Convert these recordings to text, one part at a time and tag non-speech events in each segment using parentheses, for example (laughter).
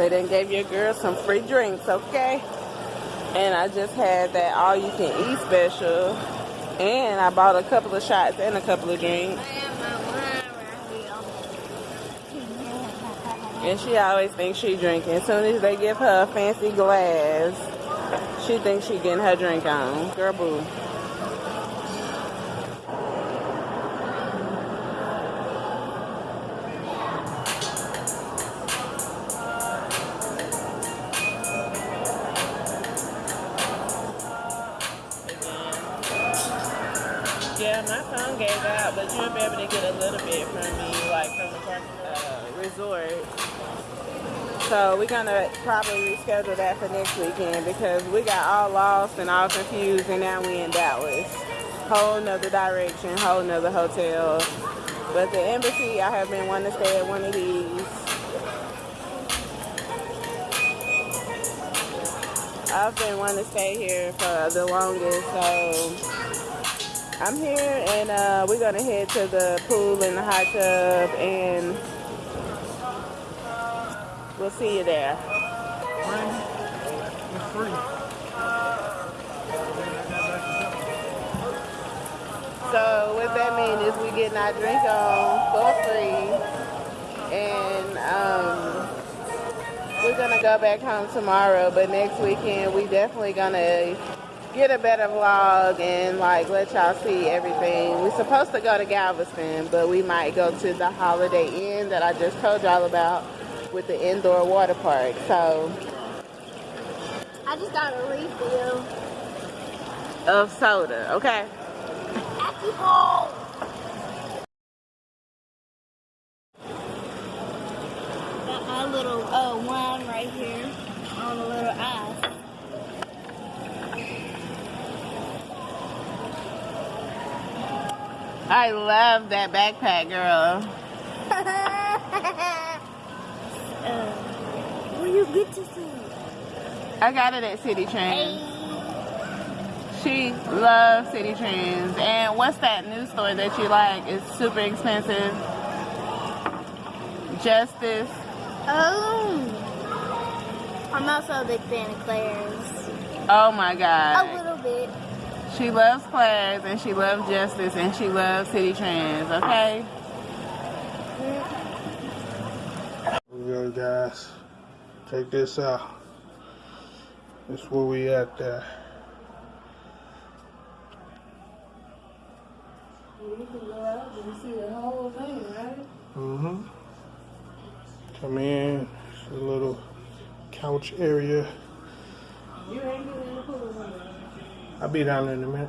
They didn't give your girl some free drinks, okay? And I just had that all you can eat special. And I bought a couple of shots and a couple of drinks. And she always thinks she drinking. As soon as they give her a fancy glass, she thinks she getting her drink on. Girl, boo. My phone gave out, but you'll be able to get a little bit from me, like from the uh, resort. So we're gonna probably reschedule that for next weekend because we got all lost and all confused, and now we in Dallas. Whole nother direction, whole nother hotel. But the embassy, I have been wanting to stay at one of these. I've been wanting to stay here for the longest, so I'm here and uh, we're gonna head to the pool and the hot tub and we'll see you there. So what that means is we getting our drink on for free and um, we're gonna go back home tomorrow but next weekend we definitely gonna get a better vlog and like let y'all see everything. We're supposed to go to Galveston, but we might go to the Holiday Inn that I just told y'all about with the indoor water park. So I just got a refill of soda, okay? Got my little uh, wine right here on a little ice. I love that backpack, girl. (laughs) uh, where you get to see? I got it at Citi Trends. Hey. She loves Citi Trends. And what's that new store that you like? It's super expensive. Justice. Oh. I'm also a big fan of Claire's. Oh my god. A little bit. She loves class and she loves Justice and she loves Citi Trends, okay? Here we go, guys. Check this out. This is where we at there. You can go out and see the Mm-hmm. Come in. It's a little couch area. You ain't getting in the pool, I'll be down there in a minute.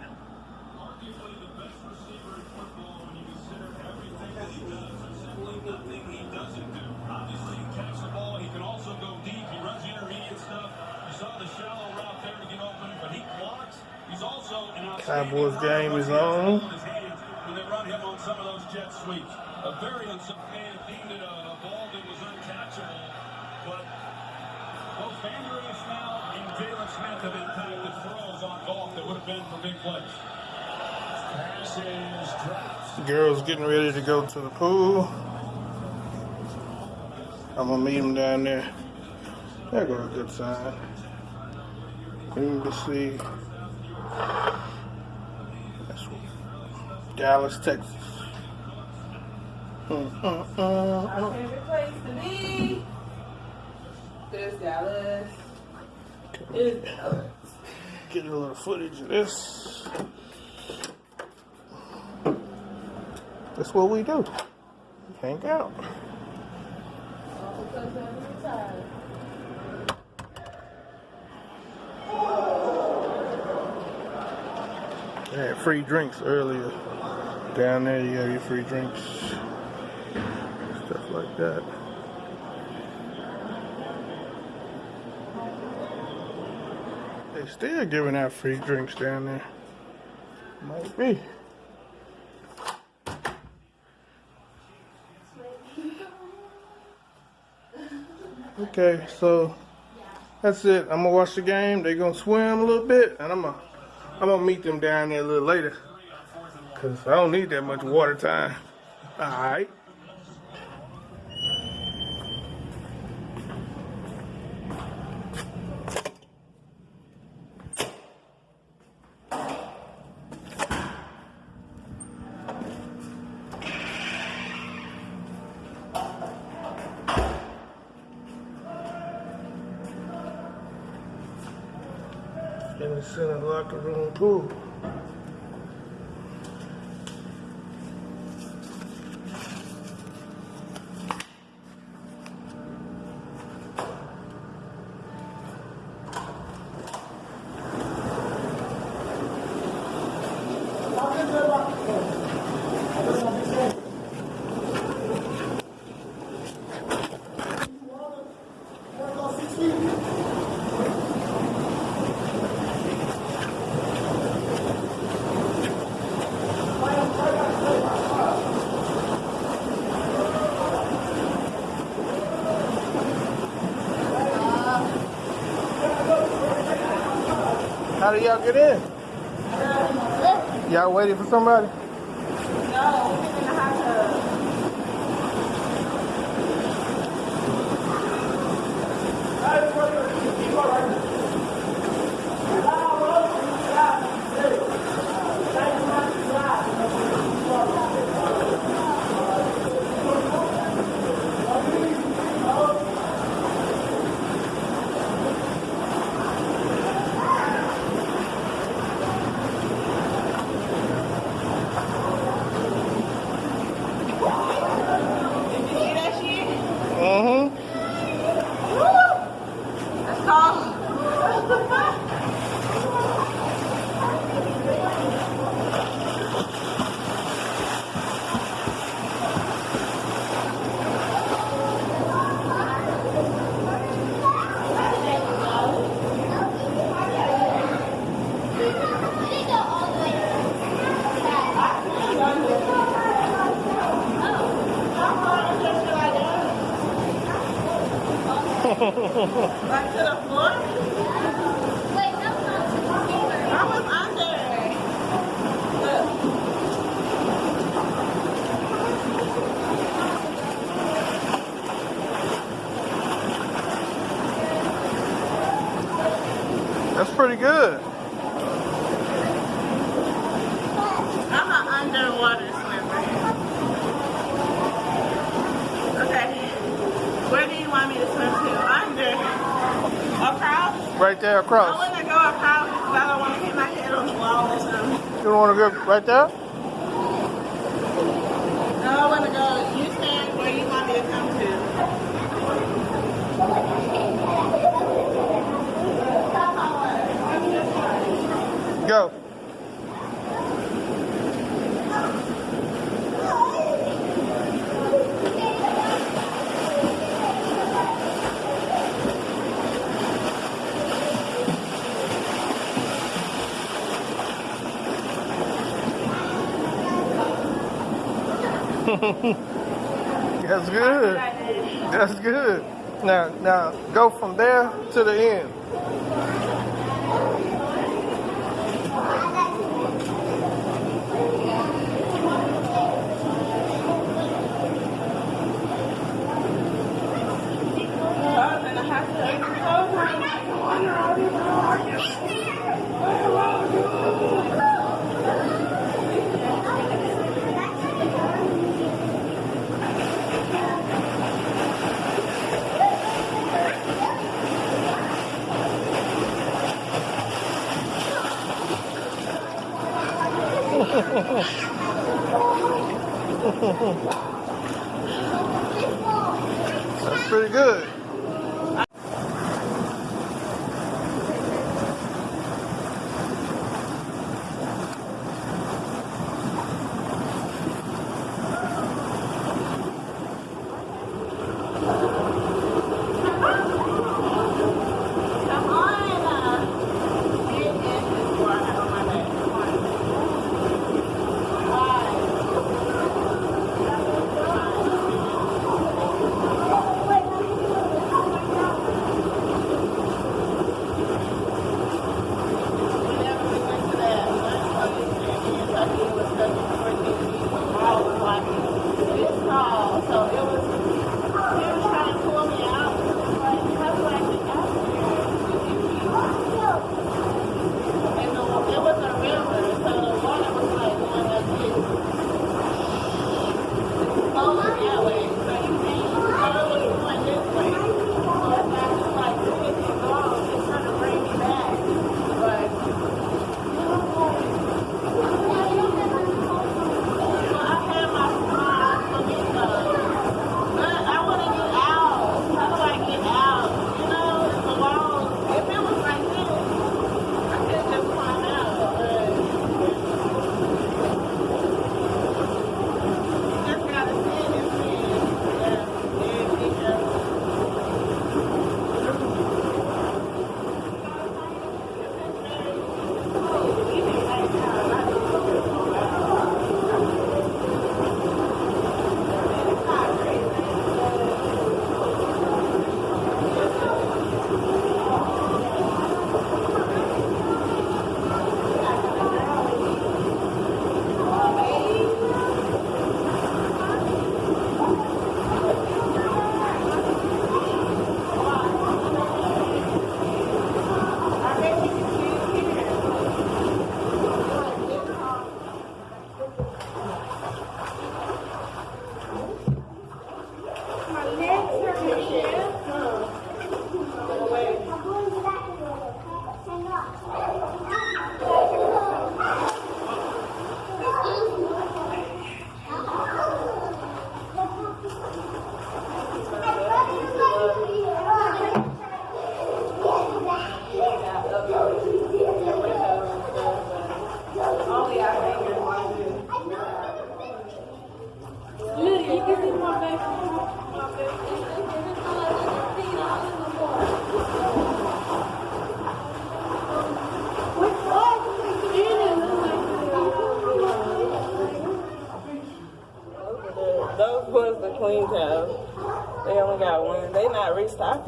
Cowboys game is on. When they run him on some of those jet sweeps. A very Jalen Smith have impacted throws on golf that would have been for big plays. Pass is dropped. Girls getting ready to go to the pool. I'm gonna meet them down there. There go a good sign. Queen to see. That's Dallas, Texas. Mm, mm, mm, mm. Favorite place to be. There's Dallas. Get a little footage of this. That's what we do. Hang out. They had free drinks earlier. Down there, you have your free drinks. Stuff like that. They still giving out free drinks down there. Might be. Okay, so that's it. I'm gonna watch the game. They're gonna swim a little bit, and I'm gonna I'm gonna meet them down there a little later. Cause I don't need that much water time. All right. In the locker room pool. How do y'all get in? Y'all waiting for somebody? そう。There I want to go across because I don't want to hit my head on the wall or something. You don't want to go right there? No, I want to go. You stand where you want me to come to. Go. (laughs) That's good. That's good. Now, now go from there to the end. I'm going to have to That's pretty good.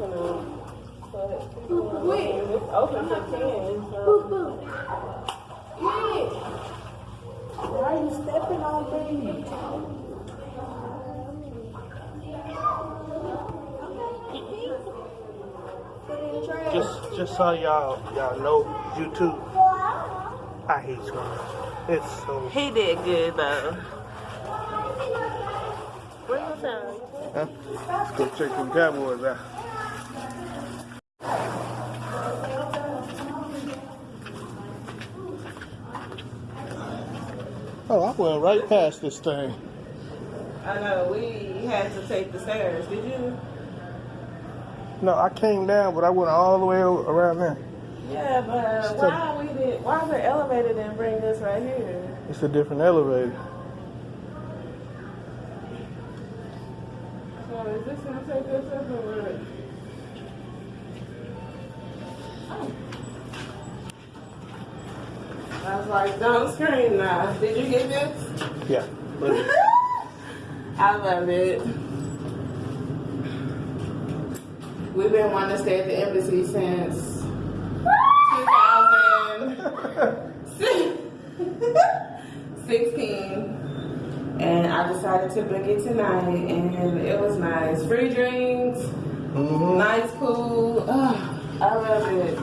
Not restocking them. But it's open to ten. So. Why are you stepping on me? Just just so y'all y'all know YouTube. I hate swimming. It's so He did good though. Where you sound? huh? Let's go check them cowboys out. I went right past this thing. I know we had to take the stairs. Did you? No, I came down, but I went all the way around there. Yeah, but uh, Still- why we did? Why the elevator didn't bring this right here? It's a different elevator. So is this gonna take us up or I was like, don't scream now. Did you get this? Yeah. (laughs) I love it. We've been wanting to stay at the embassy since 2016. (laughs) And I decided to book it tonight, and it was nice. Free drinks, Mhm. nice pool. Oh, I love it.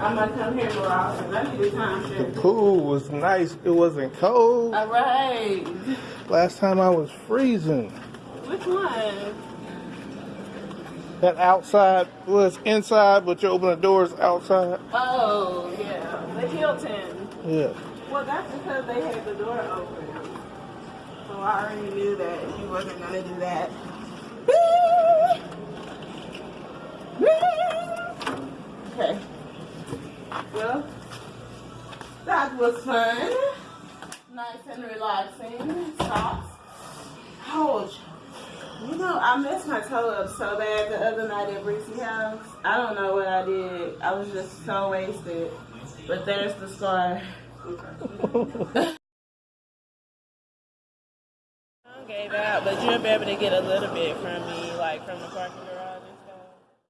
I might come here more often. I need a time the pool was nice. It wasn't cold. All right. Last time I was freezing. Which one? That outside was inside, but you open the doors outside. Oh, yeah. The Hilton. Yeah. Well, that's because they had the door open. So I already knew that he wasn't going to do that. (laughs) Okay. Well, that was fun. Nice and relaxing. Socks. Ouch. You know, I messed my toe up so bad the other night at Breezy House. I don't know what I did. I was just so wasted. But there's the scar. (laughs) I gave out, but you'll be able to get a little bit from me, like from the parking garage.